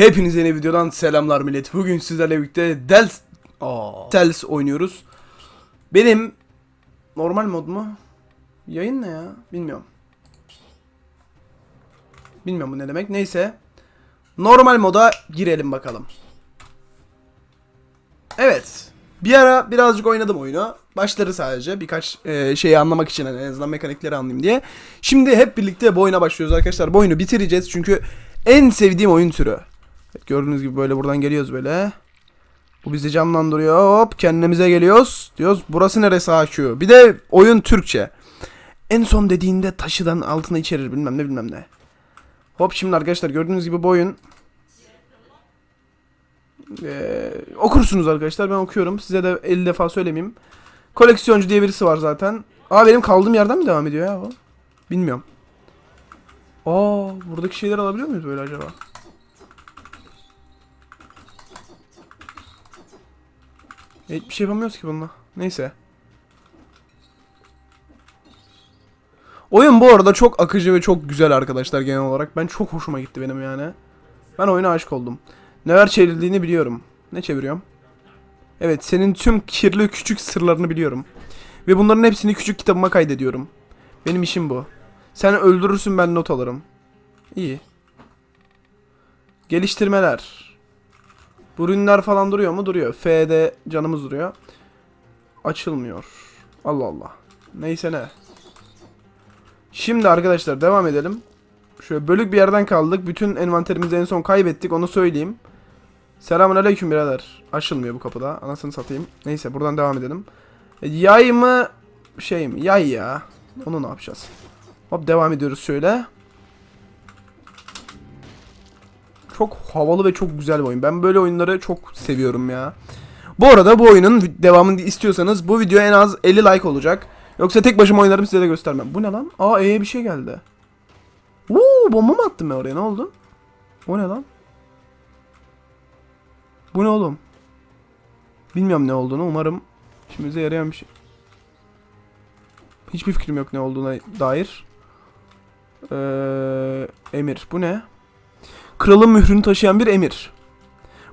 Hepinize yeni videodan selamlar millet. Bugün sizlerle birlikte Dels Dels oynuyoruz. Benim normal mod mu? Yayın ne ya? Bilmiyorum. Bilmiyorum bu ne demek. Neyse. Normal moda girelim bakalım. Evet. Bir ara birazcık oynadım oyunu. Başları sadece birkaç e, şeyi anlamak için hani en azından mekanikleri anlayayım diye. Şimdi hep birlikte bu oyuna başlıyoruz arkadaşlar. Bu oyunu bitireceğiz çünkü en sevdiğim oyun türü. Evet, gördüğünüz gibi böyle buradan geliyoruz böyle. Bu bizi canlandırıyor. Hop kendimize geliyoruz. Diyoruz burası neresi HQ? Bir de oyun Türkçe. En son dediğinde taşıdan altına içerir bilmem ne bilmem ne. Hop şimdi arkadaşlar gördüğünüz gibi bu oyun ee, okursunuz arkadaşlar ben okuyorum. Size de 50 defa söylemeyeyim. Koleksiyoncu diye birisi var zaten. Aa benim kaldığım yerden mi devam ediyor ya bu? Bilmiyorum. Aa buradaki şeyler alabiliyor muyuz böyle acaba? E, Hiçbir şey yapamıyoruz ki bununla. Neyse. Oyun bu arada çok akıcı ve çok güzel arkadaşlar genel olarak. Ben çok hoşuma gitti benim yani. Ben oyuna aşık oldum. Neler çevrildiğini biliyorum. Ne çeviriyorum? Evet senin tüm kirli küçük sırlarını biliyorum. Ve bunların hepsini küçük kitabıma kaydediyorum. Benim işim bu. Sen öldürürsün ben not alırım. İyi. Geliştirmeler. Bu ürünler falan duruyor mu? Duruyor. F'de canımız duruyor. Açılmıyor. Allah Allah. Neyse ne. Şimdi arkadaşlar devam edelim. Şöyle bölük bir yerden kaldık. Bütün envanterimizi en son kaybettik. Onu söyleyeyim. Selamun aleyküm birader. Açılmıyor bu kapıda. Anasını satayım. Neyse buradan devam edelim. E, Yay mı? Şey mi? Yay ya. Onu ne yapacağız? Hop devam ediyoruz şöyle. Çok havalı ve çok güzel bir oyun. Ben böyle oyunları çok seviyorum ya. Bu arada bu oyunun devamını istiyorsanız bu video en az 50 like olacak. Yoksa tek başıma oynarım size de göstermem. Bu ne lan? Aa E'ye bir şey geldi. Uuu bomba mı attım ben oraya ne oldu? O ne lan? Bu ne oğlum? Bilmiyorum ne olduğunu umarım işimize yarayan bir şey. Hiçbir fikrim yok ne olduğuna dair. Ee, emir. Bu ne? Kralın mührünü taşıyan bir emir.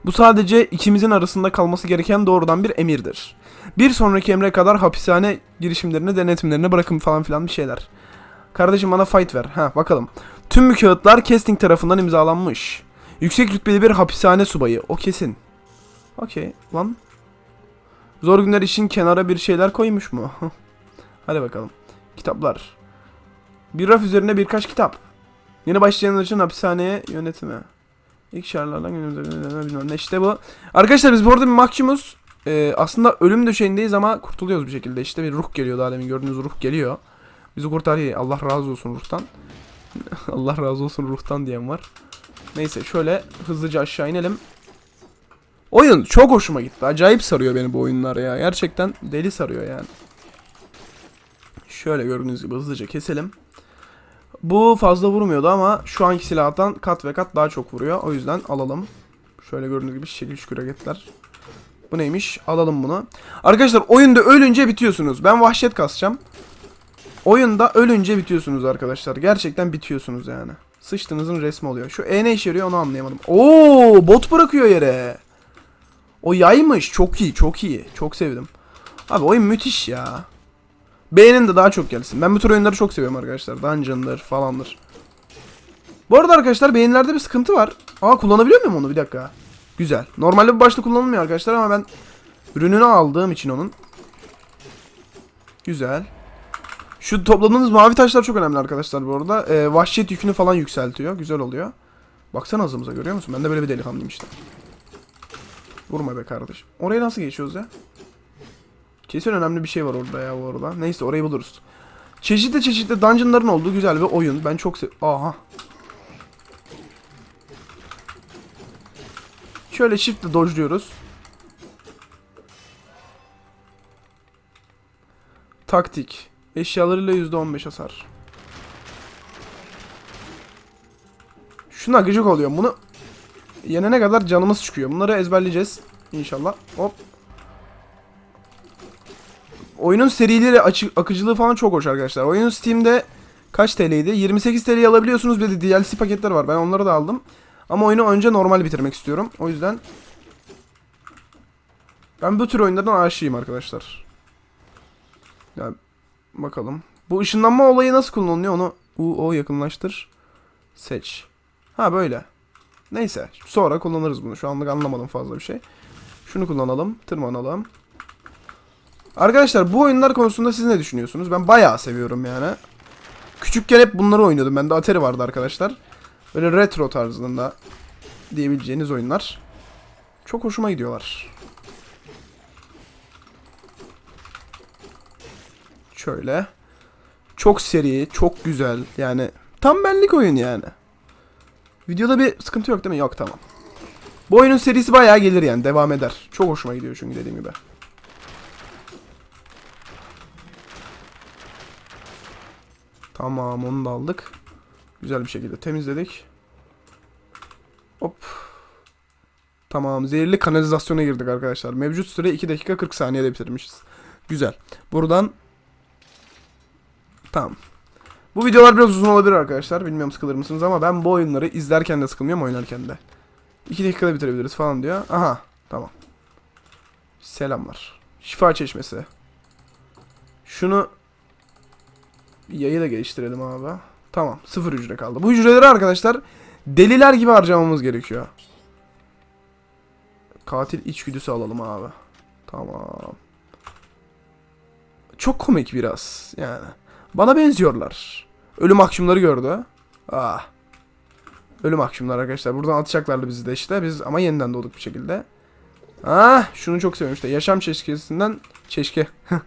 Bu sadece ikimizin arasında kalması gereken doğrudan bir emirdir. Bir sonraki emre kadar hapishane girişimlerini, denetimlerini bırakın falan filan bir şeyler. Kardeşim bana fight ver. Ha bakalım. Tüm bu kağıtlar Kesting tarafından imzalanmış. Yüksek rütbeli bir hapishane subayı. O kesin. Okey. Lan. Zor günler için kenara bir şeyler koymuş mu? Hadi bakalım. Kitaplar. Bir raf üzerine birkaç kitap. Yeni başlayanlar için hapishaneye yönetimi. İlk şarlardan günümüzde bilmem ne işte bu. Arkadaşlar biz bu arada bir mahkumuz. Ee, aslında ölüm döşeğindeyiz ama kurtuluyoruz bir şekilde. İşte bir ruh geliyor daha demin gördüğünüz ruh geliyor. Bizi kurtarıyor. Allah razı olsun ruhtan. Allah razı olsun ruhtan diyen var. Neyse şöyle hızlıca aşağı inelim. Oyun çok hoşuma gitti. Acayip sarıyor beni bu oyunlar ya. Gerçekten deli sarıyor yani. Şöyle gördüğünüz gibi hızlıca keselim. Bu fazla vurmuyordu ama şu anki silahtan kat ve kat daha çok vuruyor. O yüzden alalım. Şöyle gördüğünüz gibi şekil şükür hareketler. Bu neymiş? Alalım bunu. Arkadaşlar oyunda ölünce bitiyorsunuz. Ben vahşet kasacağım. Oyunda ölünce bitiyorsunuz arkadaşlar. Gerçekten bitiyorsunuz yani. Sıçtığınızın resmi oluyor. Şu E ne işe yarıyor onu anlayamadım. Oo, bot bırakıyor yere. O yaymış. Çok iyi, çok iyi. Çok sevdim. Abi oyun müthiş ya. Beğenin de daha çok gelsin. Ben bu tür oyunları çok seviyorum arkadaşlar. Dungeon'dır falandır. Bu arada arkadaşlar beğenilerde bir sıkıntı var. Aa kullanabiliyor muyum onu? Bir dakika. Güzel. Normalde bu başta kullanılmıyor arkadaşlar ama ben ürününü aldığım için onun. Güzel. Şu topladığınız mavi taşlar çok önemli arkadaşlar bu arada. Ee, vahşet yükünü falan yükseltiyor. Güzel oluyor. Baksana hızımıza görüyor musun? Ben de böyle bir delikanlıyım işte. Vurma be kardeşim. Oraya nasıl geçiyoruz ya? Kesin önemli bir şey var orada ya bu arada. Neyse orayı buluruz. Çeşitli çeşitli dungeonların olduğu güzel bir oyun. Ben çok sev... Aha. Şöyle shift'le dodge'luyoruz. Taktik. Eşyalarıyla %15 hasar. Şuna gıcık oluyor. Bunu yenene kadar canımız çıkıyor. Bunları ezberleyeceğiz. İnşallah. Hop. Oyunun serileri açı, akıcılığı falan çok hoş arkadaşlar. Oyun Steam'de kaç TL'ydi? 28 TL'ye alabiliyorsunuz. Bir de DLC paketler var. Ben onları da aldım. Ama oyunu önce normal bitirmek istiyorum. O yüzden ben bu tür oyunlardan aşığıyım arkadaşlar. Ya bakalım. Bu ışınlanma olayı nasıl kullanılıyor onu U o yakınlaştır. Seç. Ha böyle. Neyse sonra kullanırız bunu. Şu anlık anlamadım fazla bir şey. Şunu kullanalım. Tırmanalım. Arkadaşlar bu oyunlar konusunda siz ne düşünüyorsunuz? Ben bayağı seviyorum yani. Küçükken hep bunları oynuyordum. Bende Atari vardı arkadaşlar. Böyle retro tarzında diyebileceğiniz oyunlar. Çok hoşuma gidiyorlar. Şöyle. Çok seri, çok güzel. Yani tam benlik oyun yani. Videoda bir sıkıntı yok değil mi? Yok tamam. Bu oyunun serisi bayağı gelir yani. Devam eder. Çok hoşuma gidiyor çünkü dediğim gibi. Tamam onu da aldık. Güzel bir şekilde temizledik. Hop. Tamam zehirli kanalizasyona girdik arkadaşlar. Mevcut süre 2 dakika 40 saniyede bitirmişiz. Güzel. Buradan Tamam. Bu videolar biraz uzun olabilir arkadaşlar. Bilmiyorum sıkılır mısınız ama ben bu oyunları izlerken de sıkılmıyorum oynarken de. 2 dakikada bitirebiliriz falan diyor. Aha tamam. Selamlar. Şifa çeşmesi. Şunu yayı da geliştirelim abi. Tamam. Sıfır hücre kaldı. Bu hücreleri arkadaşlar deliler gibi harcamamız gerekiyor. Katil içgüdüsü alalım abi. Tamam. Çok komik biraz yani. Bana benziyorlar. Ölüm akşamları gördü. Ah. Ölüm akşamları arkadaşlar. Buradan atacaklardı bizi de işte. Biz ama yeniden doğduk bir şekilde. Ah, şunu çok seviyorum işte. Yaşam çeşkesinden çeşke.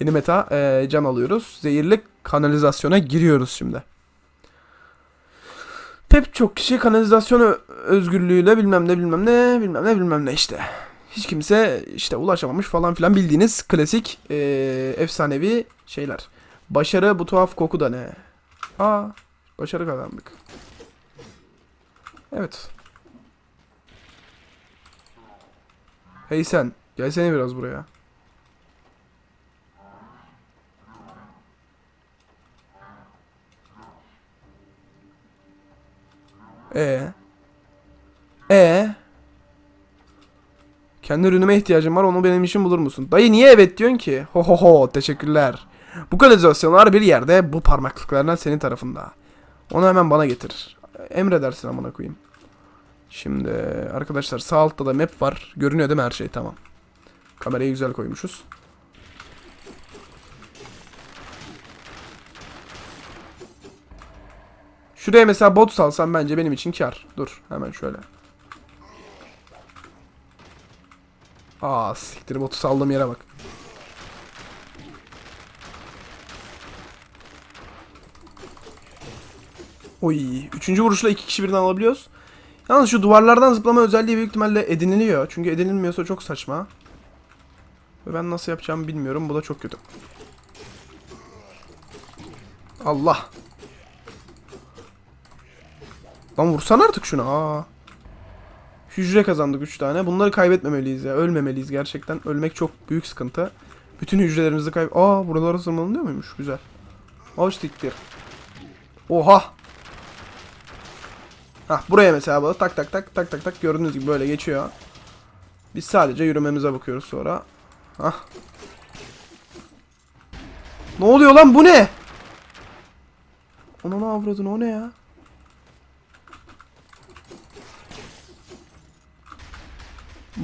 Yeni meta eee, can alıyoruz. Zehirli kanalizasyona giriyoruz şimdi. Pek çok kişi kanalizasyon özgürlüğüyle bilmem ne bilmem ne bilmem ne bilmem ne işte. Hiç kimse işte ulaşamamış falan filan bildiğiniz klasik eee, efsanevi şeyler. Başarı bu tuhaf koku da ne? Aa, başarı kazandık. Evet. Hey sen, gelsene biraz buraya. E. E. Kendi ürünüme ihtiyacım var onu benim için bulur musun? Dayı niye evet diyorsun ki? Ho ho ho teşekkürler. Bu kanalizasyonlar bir yerde bu parmaklıklarından senin tarafında. Onu hemen bana getir. Emredersin amına koyayım. Şimdi arkadaşlar sağ altta da map var. Görünüyor değil mi her şey? Tamam. Kamerayı güzel koymuşuz. Şuraya mesela bot salsam bence benim için kar. Dur hemen şöyle. Aa siktir botu saldığım yere bak. Oy. Üçüncü vuruşla iki kişi birden alabiliyoruz. Yalnız şu duvarlardan zıplama özelliği büyük ihtimalle ediniliyor. Çünkü edinilmiyorsa çok saçma. Ve ben nasıl yapacağımı bilmiyorum. Bu da çok kötü. Allah. Lan vursan artık şunu. Aa. Hücre kazandık 3 tane. Bunları kaybetmemeliyiz ya. Ölmemeliyiz gerçekten. Ölmek çok büyük sıkıntı. Bütün hücrelerimizi kayb... Aa buralara tırmanılıyor muymuş? Güzel. Hoş siktir. Oha. Hah buraya mesela böyle tak tak tak tak tak tak gördüğünüz gibi böyle geçiyor. Biz sadece yürümemize bakıyoruz sonra. Hah. Ne oluyor lan bu ne? Ona ne avradın o ne ya?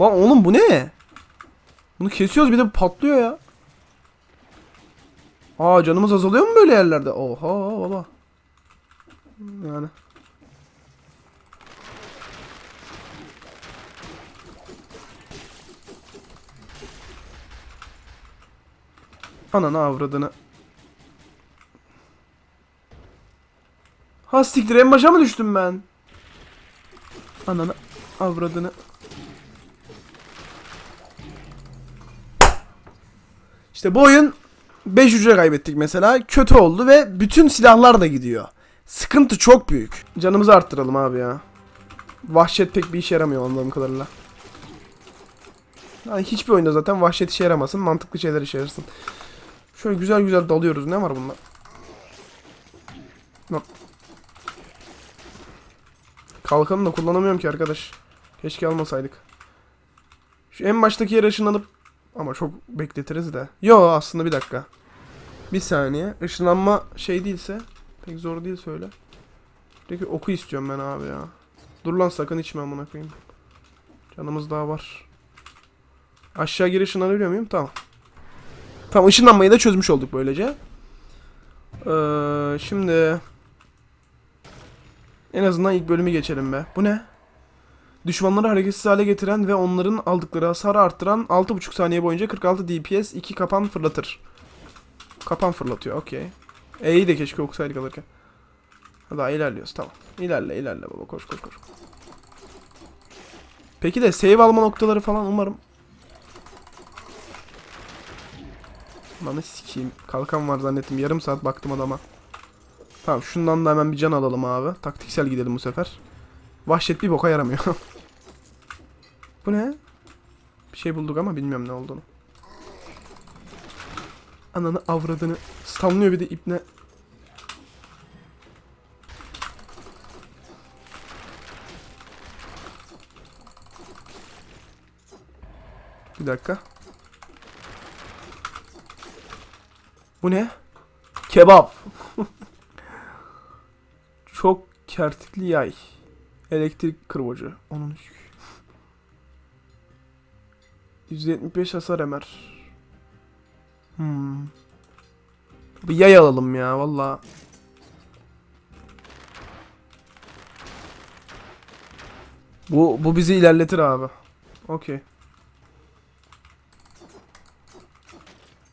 Lan oğlum bu ne? Bunu kesiyoruz bir de patlıyor ya. Aa canımız azalıyor mu böyle yerlerde? Oha baba. Yani. Ananı avradını. Ha siktir en başa mı düştüm ben? Ananı avradını. İşte bu oyun 5 hücre kaybettik mesela. Kötü oldu ve bütün silahlar da gidiyor. Sıkıntı çok büyük. Canımızı arttıralım abi ya. Vahşet pek bir işe yaramıyor anladığım kadarıyla. Yani hiçbir oyunda zaten vahşet işe yaramasın. Mantıklı şeyler işe yarasın. Şöyle güzel güzel dalıyoruz. Ne var bunda? Kalkanı da kullanamıyorum ki arkadaş. Keşke almasaydık. Şu en baştaki yere ışınlanıp ama çok bekletiriz de. Yo aslında bir dakika. Bir saniye. Işınlanma şey değilse pek zor değil söyle. Peki oku istiyorum ben abi ya. Dur lan sakın içme amına koyayım. Canımız daha var. Aşağı geri ışınlanabiliyor muyum? Tamam. Tamam ışınlanmayı da çözmüş olduk böylece. Ee, şimdi en azından ilk bölümü geçelim be. Bu ne? Düşmanları hareketsiz hale getiren ve onların aldıkları hasarı arttıran 6,5 saniye boyunca 46 DPS 2 kapan fırlatır. Kapan fırlatıyor okey. E'yi de keşke okusaydık alırken. Daha ilerliyoruz tamam. İlerle ilerle baba koş koş koş. Peki de save alma noktaları falan umarım. Lan sikeyim. Kalkan var zannettim. Yarım saat baktım adama. Tamam şundan da hemen bir can alalım abi. Taktiksel gidelim bu sefer. Vahşet bir boka yaramıyor. bu ne? Bir şey bulduk ama bilmiyorum ne olduğunu. Ananı avradını. Stamlıyor bir de ipne. Bir dakika. Bu ne? Kebap. Çok kertikli yay. Elektrik kırbacı. Onun 175 hasar emer. Hmm. Bir yay alalım ya valla. Bu bu bizi ilerletir abi. Okey.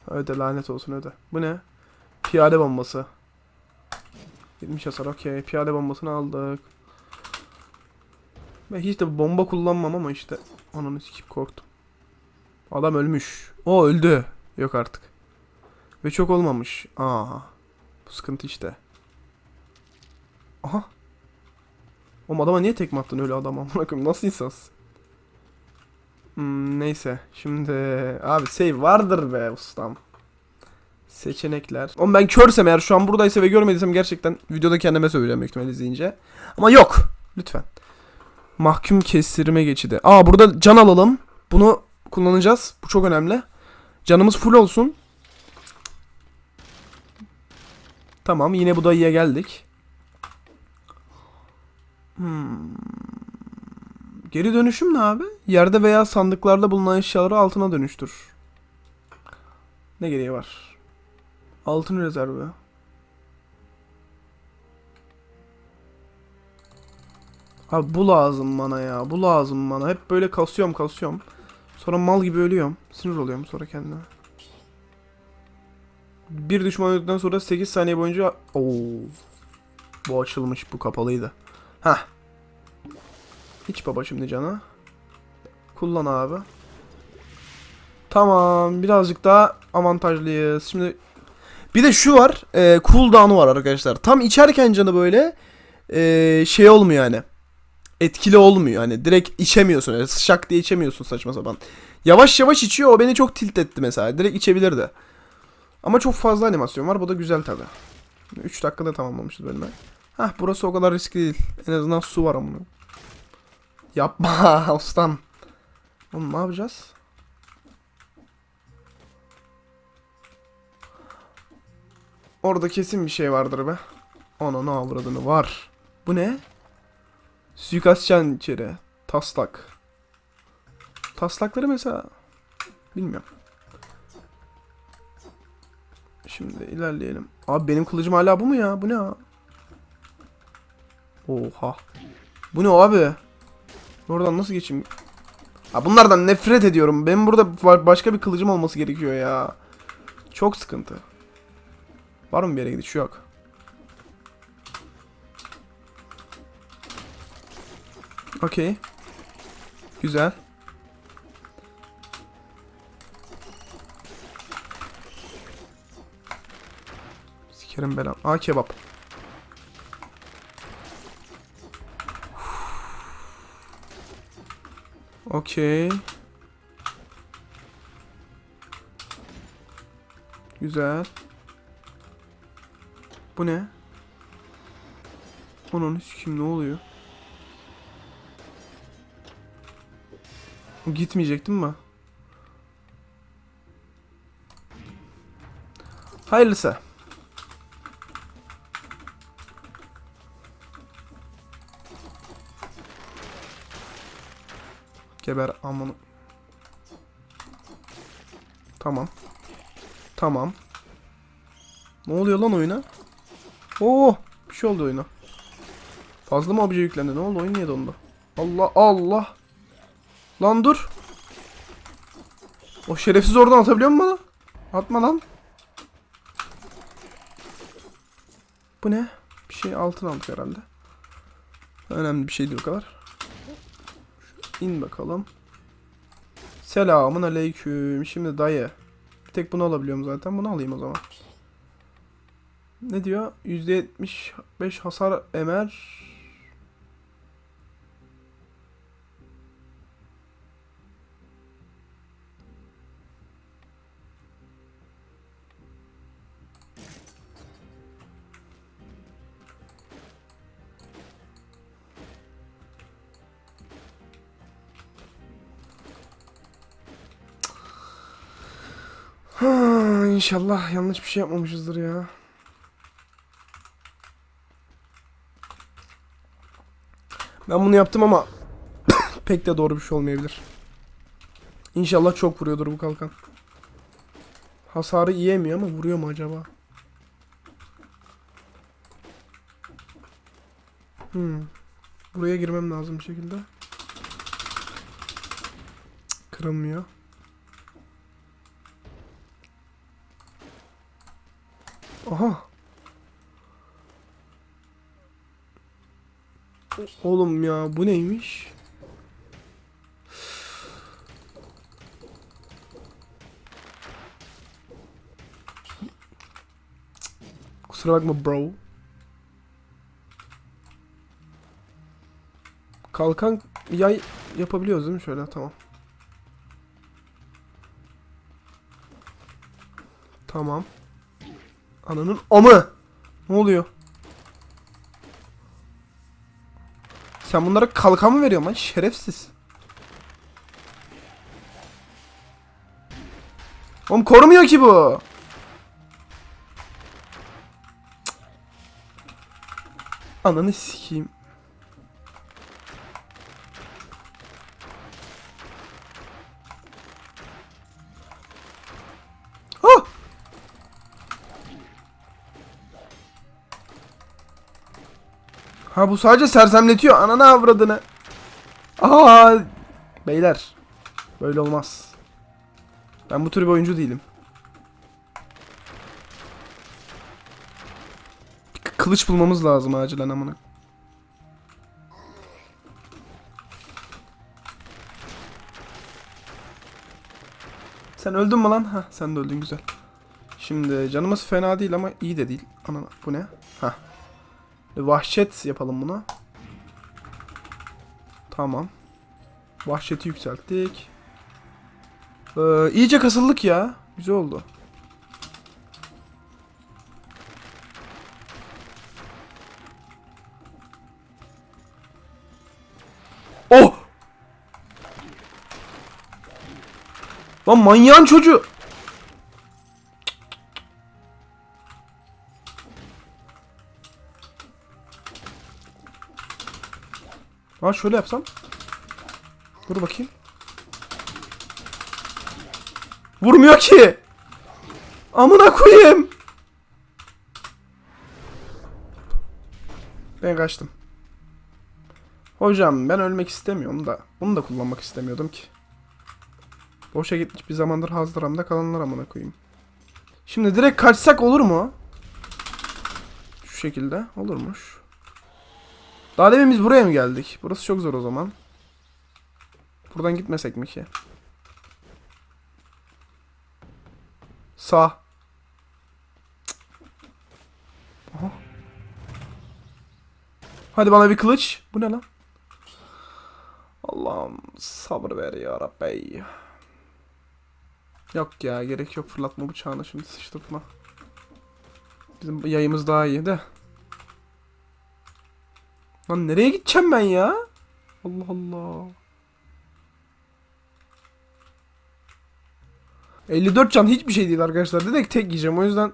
Öde lanet olsun öde. Bu ne? Piyade bombası. 70 hasar okey. Piyade bombasını aldık. Ben hiç de bomba kullanmam ama işte. Ananı sikip korktum. Adam ölmüş. O öldü. Yok artık. Ve çok olmamış. Aa. Bu sıkıntı işte. Aha. Oğlum adama niye tekme attın öyle adama? Amına koyayım nasıl insansın? Hmm, neyse. Şimdi abi save vardır be ustam. Seçenekler. Oğlum ben körsem eğer şu an buradaysa ve görmediysem gerçekten videoda kendime söyleyeceğim büyük ihtimalle izleyince. Ama yok. Lütfen. Mahkum kestirme geçidi. Aa burada can alalım. Bunu kullanacağız. Bu çok önemli. Canımız full olsun. Tamam yine bu dayıya geldik. Hmm. Geri dönüşüm ne abi? Yerde veya sandıklarda bulunan eşyaları altına dönüştür. Ne gereği var? Altın rezervi. Abi bu lazım bana ya. Bu lazım bana. Hep böyle kasıyorum kasıyorum. Sonra mal gibi ölüyorum. Sinir oluyorum sonra kendime. Bir düşman öldükten sonra 8 saniye boyunca... Oo. Bu açılmış. Bu kapalıydı. Heh. Hiç baba şimdi cana. Kullan abi. Tamam. Birazcık daha avantajlıyız. Şimdi bir de şu var. E, cooldown'u var arkadaşlar. Tam içerken canı böyle e, şey olmuyor yani. Etkili olmuyor. Hani direkt içemiyorsun. Öyle şak diye içemiyorsun saçma sapan. Yavaş yavaş içiyor. O beni çok tilt etti mesela. Direkt içebilirdi. Ama çok fazla animasyon var. Bu da güzel tabi. 3 dakikada tamamlamışız bölümü. Hah burası o kadar riskli değil. En azından su var ama. Yapma ustam. Oğlum ne yapacağız? Orada kesin bir şey vardır be. Ona ne avradını var. Bu ne? Suikastçan içeri. Taslak. Taslakları mesela bilmiyorum. Şimdi ilerleyelim. Abi benim kılıcım hala bu mu ya? Bu ne ya? Oha. Bu ne abi? Oradan nasıl geçeyim? Ha bunlardan nefret ediyorum. Benim burada ba- başka bir kılıcım olması gerekiyor ya. Çok sıkıntı. Var mı bir yere gidiş? Yok. Okey. Güzel. Sikerim belam. Aa kebap. Okey. Güzel. Bu ne? Onun kim ne oluyor? Gitmeyecektim mi? Hayırlısı. Geber amını. Tamam. Tamam. Ne oluyor lan oyuna? Oo, bir şey oldu oyuna. Fazla mı obje yüklendi? Ne oldu? Oyun niye dondu? Allah Allah. Lan dur. O şerefsiz oradan atabiliyor mu bana? Atma lan. Bu ne? Bir şey altın aldık herhalde. Önemli bir şey değil o kadar. İn bakalım. Selamun aleyküm. Şimdi dayı. Bir tek bunu alabiliyorum zaten. Bunu alayım o zaman. Ne diyor? %75 hasar emer. İnşallah yanlış bir şey yapmamışızdır ya. Ben bunu yaptım ama pek de doğru bir şey olmayabilir. İnşallah çok vuruyordur bu kalkan. Hasarı yiyemiyor ama vuruyor mu acaba? Hmm. Buraya girmem lazım bir şekilde. Kırılmıyor. Aha. Oğlum ya bu neymiş? Kusura bakma bro. Kalkan yay yapabiliyoruz değil mi şöyle tamam. Tamam. Ananın amı. Ne oluyor? Sen bunlara kalkan mı veriyorsun lan şerefsiz? Oğlum korumuyor ki bu. Cık. Ananı sikeyim. Ha bu sadece sersemletiyor. Ananı avradını. Aa! Beyler. Böyle olmaz. Ben bu tür bir oyuncu değilim. Kılıç bulmamız lazım acilen amına. Sen öldün mü lan? Ha, sen de öldün güzel. Şimdi canımız fena değil ama iyi de değil. Anana bu ne? Ha. Vahşet yapalım buna. Tamam. Vahşeti yükselttik. Ee, iyice kasıldık ya. Güzel oldu. Oh! Lan manyağın çocuğu. Ha şöyle yapsam. Dur bakayım. Vurmuyor ki. Amına koyayım. Ben kaçtım. Hocam ben ölmek istemiyorum da bunu da kullanmak istemiyordum ki. Boşa gitmiş bir zamandır hazdıramda kalanlar amına koyayım. Şimdi direkt kaçsak olur mu? Şu şekilde olurmuş. Daha demin biz buraya mı geldik? Burası çok zor o zaman. Buradan gitmesek mi ki? Sağ. Aha. Hadi bana bir kılıç. Bu ne lan? Allah'ım sabır ver ya Rabbi. Yok ya gerek yok fırlatma bıçağını şimdi sıçtırtma. Bizim yayımız daha iyi de. Lan nereye gideceğim ben ya? Allah Allah. 54 can hiçbir şey değil arkadaşlar. Direkt tek yiyeceğim. O yüzden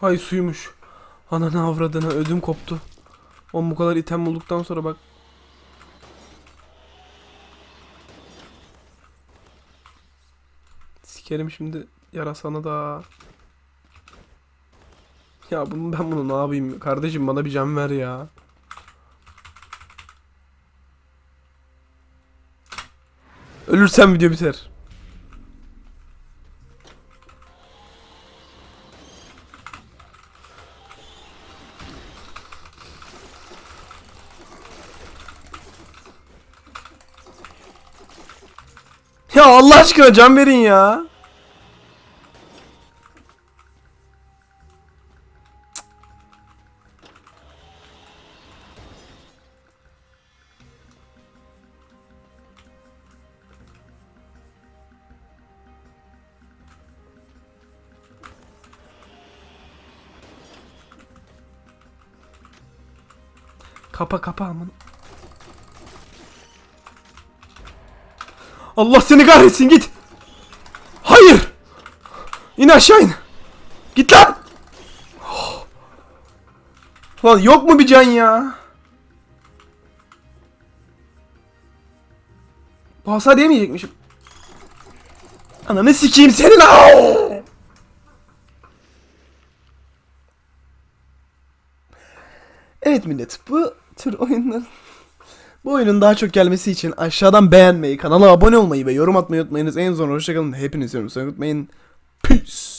Hay suymuş. Ananı avradını ödüm koptu. Oğlum bu kadar item bulduktan sonra bak. Sikerim şimdi yarasana da. Ya bunu ben bunu ne yapayım? Kardeşim bana bir can ver ya. Ölürsem video biter. Ya Allah aşkına can verin ya. Kapa kapa aman. Allah seni kahretsin git. Hayır. İn aşağı in. Git lan. Oh. Lan yok mu bir can ya? Bu hasar yemeyecekmişim. Ananı sikeyim senin. Au! Evet millet bu tür oyunlar bu oyunun daha çok gelmesi için aşağıdan beğenmeyi, kanala abone olmayı ve yorum atmayı unutmayınız. En son hoşçakalın. Hepinizi unutmayın. Peace.